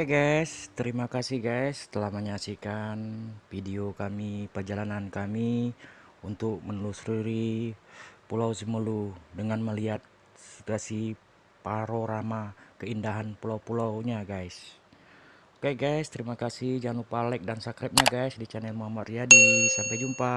Oke guys, terima kasih guys telah menyaksikan video kami perjalanan kami untuk menelusuri Pulau Simelu dengan melihat situasi panorama keindahan pulau-pulaunya guys. Oke guys, terima kasih jangan lupa like dan subscribe-nya guys di channel Muhammad Riyadi. Sampai jumpa.